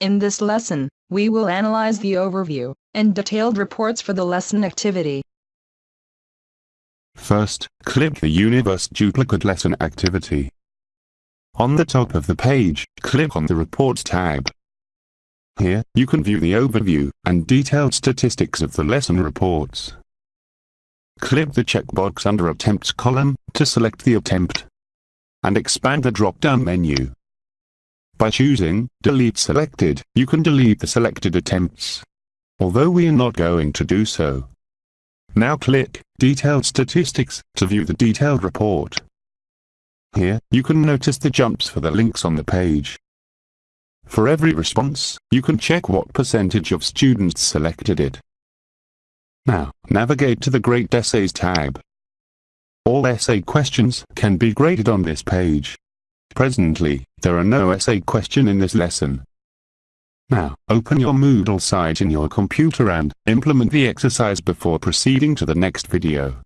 In this lesson, we will analyze the overview and detailed reports for the lesson activity. First, click the Universe Duplicate Lesson activity. On the top of the page, click on the Reports tab. Here, you can view the overview and detailed statistics of the lesson reports. Click the checkbox under Attempts column to select the attempt and expand the drop-down menu. By choosing Delete Selected, you can delete the selected attempts. Although we are not going to do so. Now click Detailed Statistics to view the detailed report. Here, you can notice the jumps for the links on the page. For every response, you can check what percentage of students selected it. Now, navigate to the Grade Essays tab. All essay questions can be graded on this page. Presently, there are no essay question in this lesson. Now, open your Moodle site in your computer and implement the exercise before proceeding to the next video.